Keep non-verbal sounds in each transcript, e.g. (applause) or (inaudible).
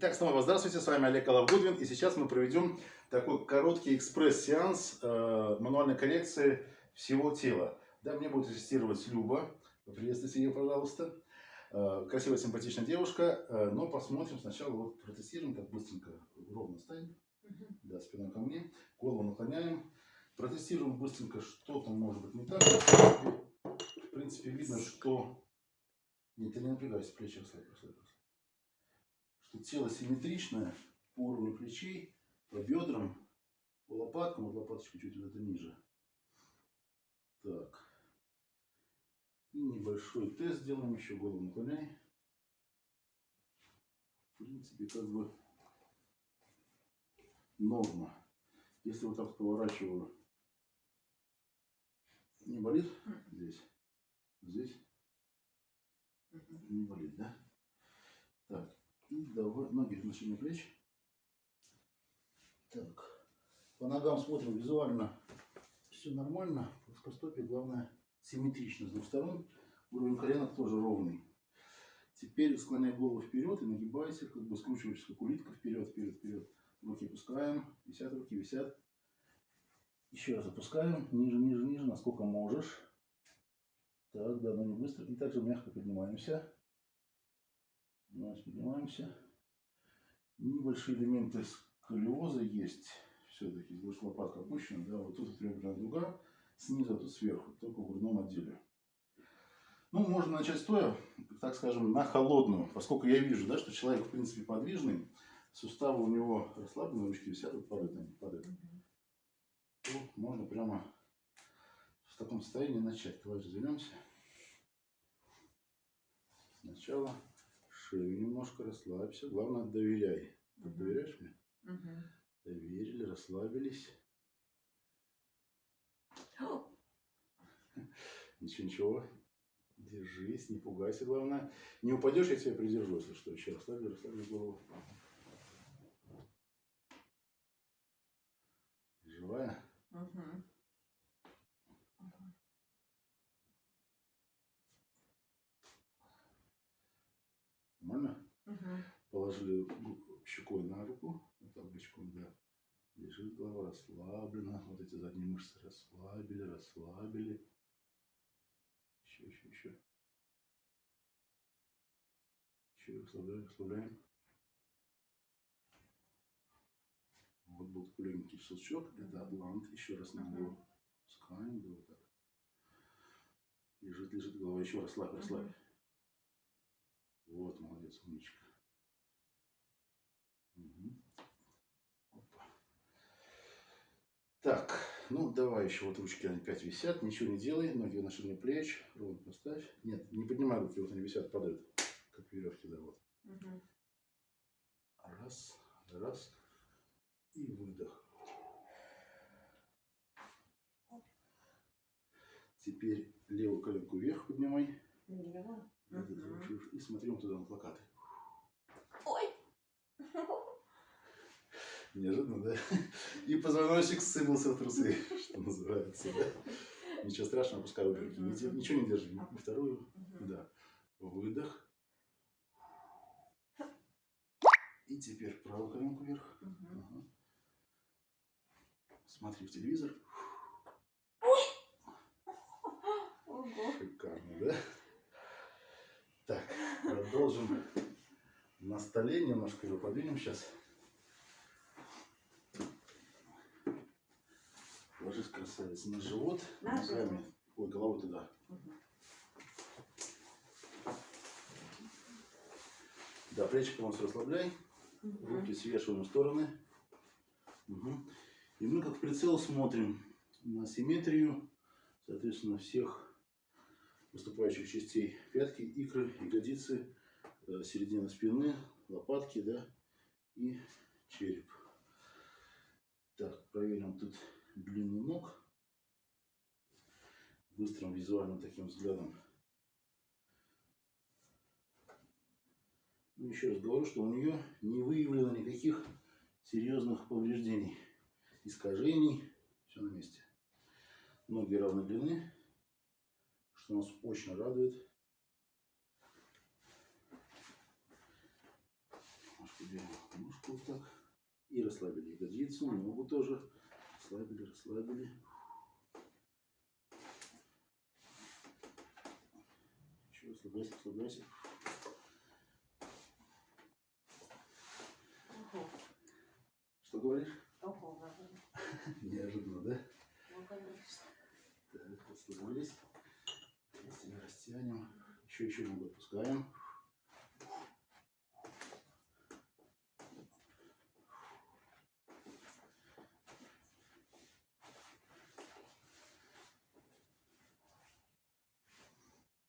Итак, снова здравствуйте, с вами Олег Коловгудвин, и сейчас мы проведем такой короткий экспресс-сеанс э, мануальной коррекции всего тела. Да, мне будет ассистировать Люба, приветствуйте ее, пожалуйста. Э, красивая, симпатичная девушка, э, но посмотрим сначала, вот протестируем, как быстренько ровно ставим, угу. да, спиной ко мне, голову наклоняем, протестируем быстренько, что там может быть не так. В принципе, видно, что... Нет, ты не напрягайся, плечи расслабь, расслабь что тело симметричное по уровню плечей, по бедрам, по лопаткам, вот лопаточка чуть вот это ниже. Так. И небольшой тест сделаем, еще голову наклоняй. В принципе, как бы норма. Если вот так поворачиваю, не болит здесь? Здесь? Не болит, да? И давай, ноги в плеч. Так. По ногам смотрим визуально. Все нормально. Плоскостопие, главное, симметрично с двух сторон. Уровень коленок тоже ровный. Теперь склоняй голову вперед и нагибайся, как бы скручиваешься, как улитка, вперед, вперед, вперед. Руки опускаем, висят руки, висят. Еще раз опускаем, ниже, ниже, ниже, насколько можешь. Так, да, но не быстро. И также мягко поднимаемся. Поднимаемся, поднимаемся. Небольшие элементы сколиоза есть. Все-таки здесь лопатка опущена. Да, вот тут реберная дуга. Снизу, тут сверху, только в грудном отделе. Ну, можно начать стоя, так скажем, на холодную. Поскольку я вижу, да, что человек, в принципе, подвижный. Суставы у него расслаблены, ручки висят, вот падают они, падают. То можно прямо в таком состоянии начать. Давай развернемся. Сначала шею немножко, расслабься. Главное, доверяй. Ты угу. доверяешь мне? Угу. Доверили, расслабились. (gasps) Ничего, ничего. Держись, не пугайся, главное. Не упадешь, я тебя придержу, если что. Еще расслаби, расслаби голову. Живая? Угу. Нормально? Угу. Положили щекой на руку, вот так да. Лежит голова расслаблена. Вот эти задние мышцы расслабили, расслабили. Еще, еще, еще. Еще расслабляем, расслабляем. Вот был такой легенький щелчок. Это атлант. Еще раз на голову. Пускаем, да, вот так. Лежит, лежит голова. Еще расслабь, расслабь. Вот, молодец, умничка. Угу. Опа. Так, ну давай еще вот ручки они опять висят, ничего не делай, ноги на ширине плеч, ровно поставь. Нет, не поднимай руки, вот они висят, падают, как веревки, да, вот. Угу. Раз, раз, и выдох. Теперь левую коленку вверх поднимай. Угу. И смотрим туда на плакаты. Ой! Неожиданно, да? И позвоночник сыпался в трусы, что называется, да? Ничего страшного, пускай руки. Ничего не держи. Вторую, да. Выдох. И теперь правую коленку вверх. Ага. Смотри в телевизор. Шикарно, да? Продолжим на столе. Немножко его подвинем сейчас. Ложись, красавец, на живот. На ногами. Ой, головой туда. Угу. Да, плечи полностью расслабляй. Угу. Руки свешиваем в стороны. Угу. И мы как прицел смотрим на симметрию, соответственно, всех выступающих частей пятки, икры, ягодицы, середина спины, лопатки, да, и череп. Так, проверим тут длину ног. Быстрым визуальным таким взглядом. Ну, еще раз говорю, что у нее не выявлено никаких серьезных повреждений, искажений. Все на месте. Ноги равной длины что нас очень радует. Немножко делаем Вот так. И расслабили ягодицу, ногу тоже. Расслабили, расслабили. Еще расслабляйся, расслабляйся. Что говоришь? (laughs) Неожиданно, да? Ну, конечно. Так, расслабились. Растянем, растянем. Еще, еще ногу отпускаем.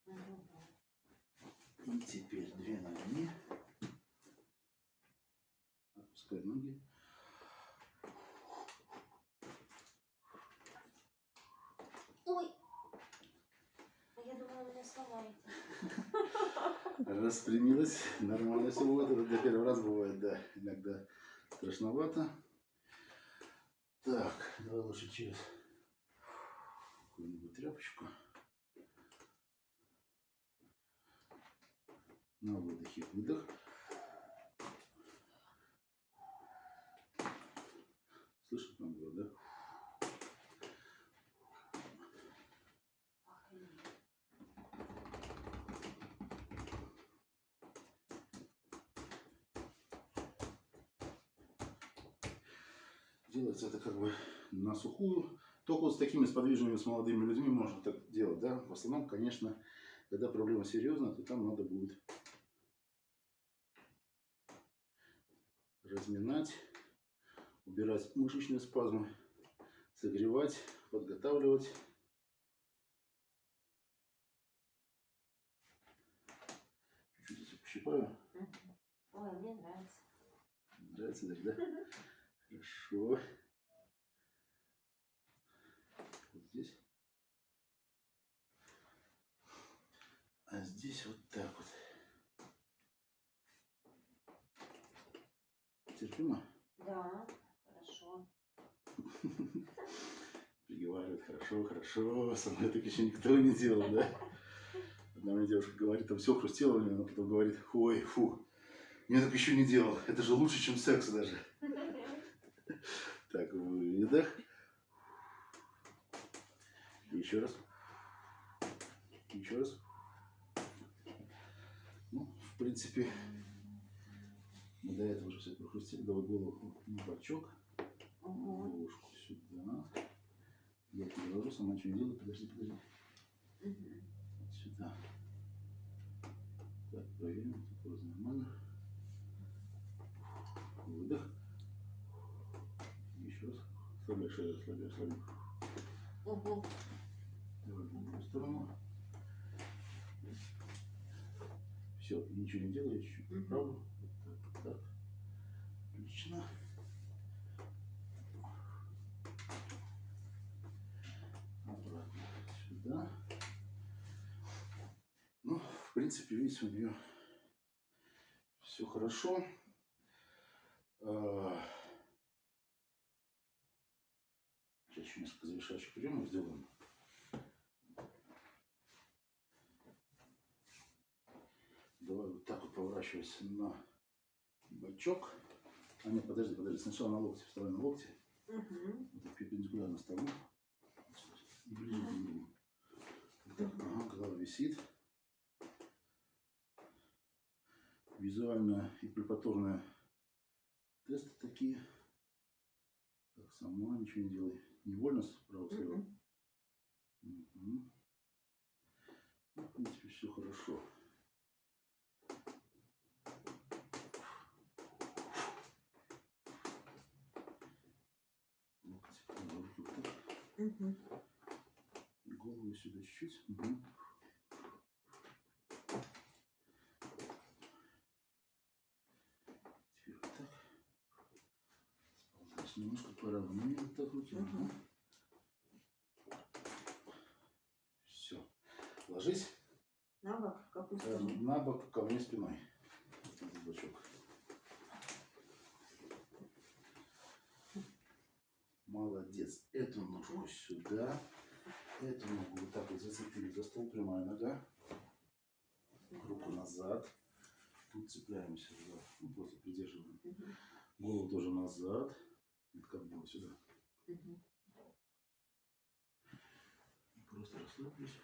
Мгм. И теперь две ноги. Отпускай ноги. Ой! А Я думала, вы меня сломаете. Распрямилась. Нормально все будет. Это для первого раза бывает, да. Иногда страшновато. Так, давай лучше через какую-нибудь тряпочку. На выдохе выдох. Слышно там было, да? Охренеть. Делается это как бы на сухую. Только вот с такими сподвижными, с молодыми людьми можно так делать, да. В основном, конечно, когда проблема серьезная, то там надо будет разминать, убирать мышечные спазмы, согревать, подготавливать. Чуть-чуть. Мгм. Ой, мне нравится. Нравится да? (laughs) Хорошо. Вот здесь. А здесь вот так вот. Терпимо? Да, хорошо. (laughs) Приговаривает, хорошо, хорошо. Со мной так еще никто не делал, да? Одна мне девушка говорит, там все хрустело, меня, она потом говорит, ой, фу, я так еще не делал. Это же лучше, чем секс даже. Так, выдох. Еще раз. Еще раз. Ну, в принципе, мы до этого уже все прохрустили. Давай голову на бочок, головушку сюда. Я тебе ложу, сама не делаю. Подожди, подожди. Сюда. Так, проверим. Тут нормально. Выдох. Раз. Ослабляй шею, ослабляй, ослабляй. Ого. Давай другую сторону. Все, ничего не делаю, я чуть-чуть Мгм. поправлю. Вот так, вот так. Отлично. Обратно сюда. Ну, в принципе, видите, у нее все хорошо. А, Сейчас еще несколько завершающих приемов сделаем. Давай вот так вот поворачивайся на бочок. А нет, подожди, подожди. Сначала на локте. Вставай на локте. Мгм. Вот так перпендикулярно столу. И ближе к так, ага, голова висит. Визуально и препаторные тесты такие. Так, сама ничего не делай. Невольно справа-слева. Мгм. Мгм. Ну, в принципе, все хорошо. Локти, руки вот так. Мгм. И голову сюда чуть-чуть. Мгм. Теперь вот так. Сползаешь немножко поровнее Мгм. Все. Ложись На бок, в какую э, сторону? на бок ко мне спиной. Этот. Молодец. Эту ножку сюда. Эту ногу вот так вот зацепили за стол. Прямая нога. Руку назад. Тут цепляемся за, ну, просто придерживаем. Голову тоже назад. Вот как было сюда. И просто расслаблюсь.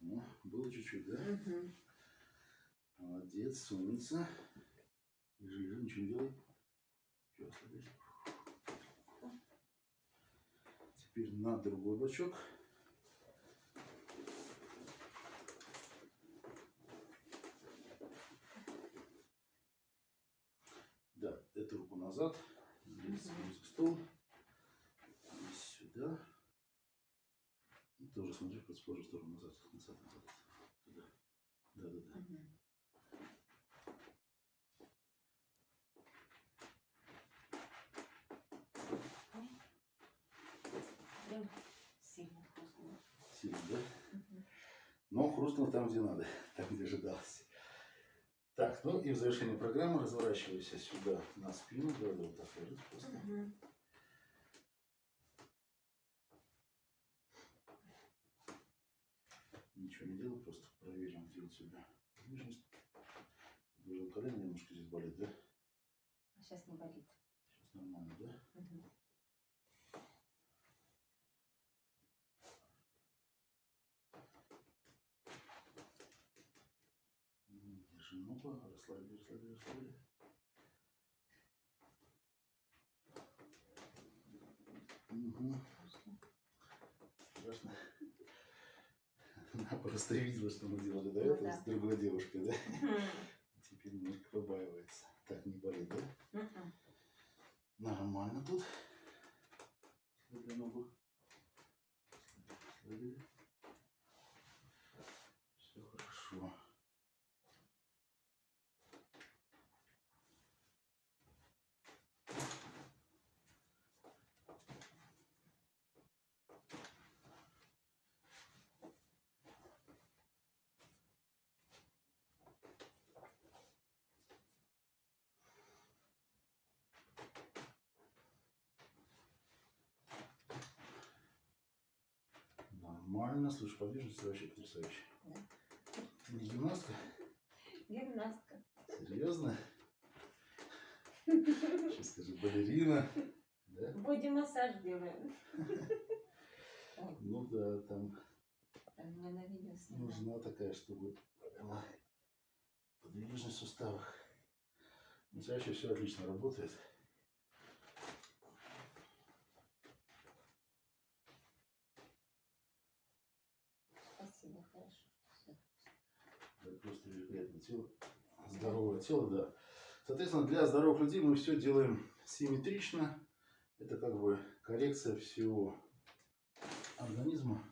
О, было чуть-чуть, да? Мгм. Молодец, умница. Лежи, лежи, ничего не делай. Всё, расслабляйся. Теперь на другой бочок. Да, эту руку назад. Здесь Мгм. за стол. Здесь сюда. И тоже смотри в противоположную сторону назад. Назад, назад. Туда. Да, да, да. Прям сильно хрустнуло. Сильно, да? Мгм. Но хрустнуло там, где надо, (laughs) там, где ожидалось. Так, ну и в завершение программы разворачивайся сюда на спину. Да, да, вот так ложись просто. Мгм. Ничего не делай, просто проверим, где у тебя подвижность. Подвижное колено немножко здесь болит, да? А сейчас не болит. Сейчас нормально, да? М, Держи ногу, расслаби, расслаби, расслаби. Угу. Страшно. Просто видела, что мы делали до Ну этого да. с другой девушкой, да? Теперь немножко побаивается. Так, не болит, да? Нормально тут. Слабли ногу. Слабили. Все хорошо. Нормально. Слушай, подвижность вообще потрясающая. Да. Ты не гимнастка? Гимнастка. Серьезно? Сейчас скажи, балерина. Да? Боди-массаж делаем. Ну да, там нужна такая, чтобы была подвижность в суставах. Но чаще все отлично работает. Спасибо, хорошо. Всё. Да, великолепное тело. Здоровое тело, да. Соответственно, для здоровых людей мы все делаем симметрично. Это как бы коррекция всего организма.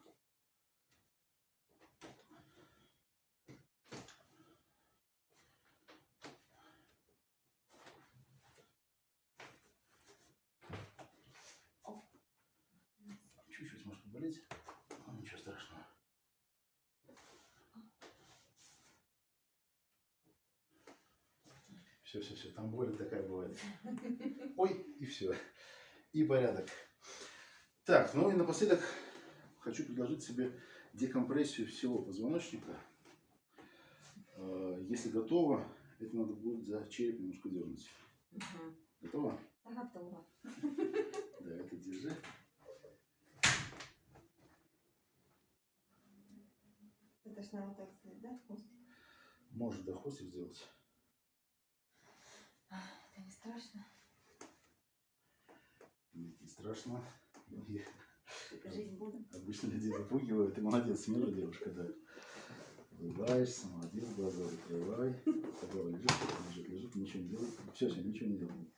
Чуть-чуть может поболеть, но ничего страшного. Все, все, все, там боль такая бывает. Ой, и все. И порядок. Так, ну и напоследок хочу предложить себе декомпрессию всего позвоночника. Э, Если готово, это надо будет за череп немножко дернуть. Мгм. Готово? Да, Готово. Да, это держи. Это ж надо так сказать, да, хвостик? Можешь до хвостик сделать. Страшно. Страшно. Ну, я- Жить буду. Обычно людей запугивают. Ты молодец, смелая девушка, да. Улыбаешься, молодец, глаза закрывай. Голова лежит, лежит, лежит, ничего не делай. Все, все, ничего не делай.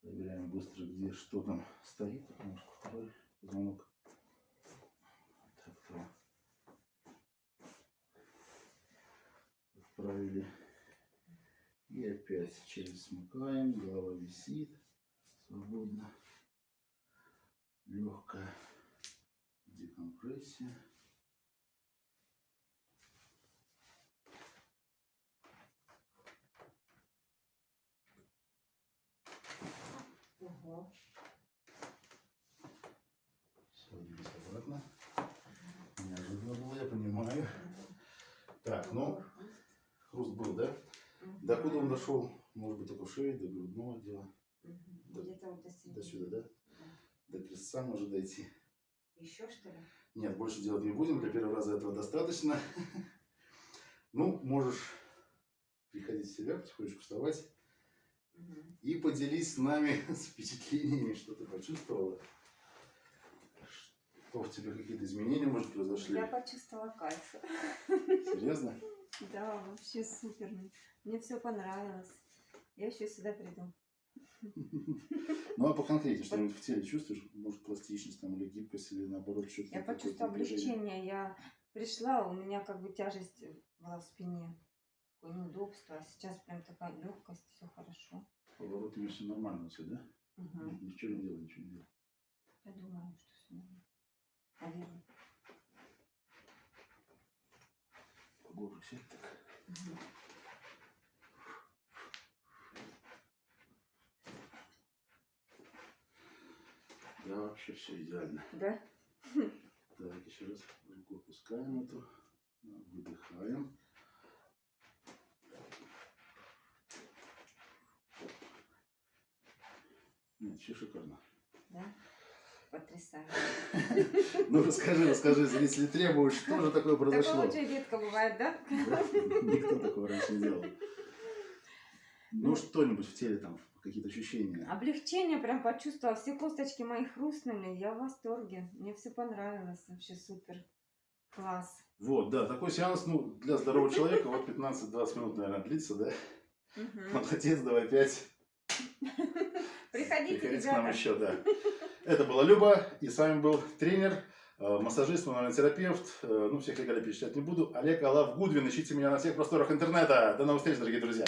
Проверяем быстро, где что там стоит, потому что второй позвонок. Так, то. Отправили. И опять через смыкаем, голова висит свободно. Легкая декомпрессия. Все, двигайся обратно. Неожиданно было, я Но хруст был, да? До куда он дошел? Может быть, в шее, до грудного отдела. Мгм. До- Где-то вот до До сюда, да? До крестца может дойти. Еще что ли? Нет, больше делать не будем. Для первого раза этого достаточно. (laughs) Ну, можешь приходить в себя, потихонечку вставать. И поделись с нами (laughs) с впечатлениями, что ты почувствовала. Что в тебе какие-то изменения, может, произошли? Я почувствовала кайф. Серьезно? (laughs) Да, вообще супер. Мне все понравилось. Я еще сюда приду. (laughs) Ну, а по конкретнее, что-нибудь в теле чувствуешь? Может, пластичность там, или гибкость, или наоборот, что-то Я почувствовала облегчение. Я пришла, у меня как бы тяжесть была в спине. Такое неудобство. А сейчас прям такая легкость, все хорошо. Поворотами все нормально все, да? Мгм. Ничего не делай, ничего не делай. Я думаю, что все нормально. Наверное. Поглубже сядь так. Да, вообще все идеально. Да? Так, еще раз руку опускаем эту. Выдыхаем. Нет, вообще шикарно. Да? Потрясающе. (laughs) Ну расскажи, расскажи, если требуешь, что же такое произошло? Такое очень редко бывает, да? Никто такого раньше не делал. Ну, что-нибудь в теле там, какие-то ощущения. Облегчение прям почувствовала. Все косточки мои хрустнули. Я в восторге. Мне все понравилось. Вообще супер. Класс. Вот, да, такой сеанс, ну, для здорового человека, вот 15-20 минут, наверное, длится, да? Молодец, давай опять. Приходите, Приходите к нам еще, да. Это была Люба, и с вами был тренер, э, массажист, мануальный терапевт. Э, Ну, всех регалий перечислять не буду. Олег Алав Гудвин. Ищите меня на всех просторах интернета. До новых встреч, дорогие друзья.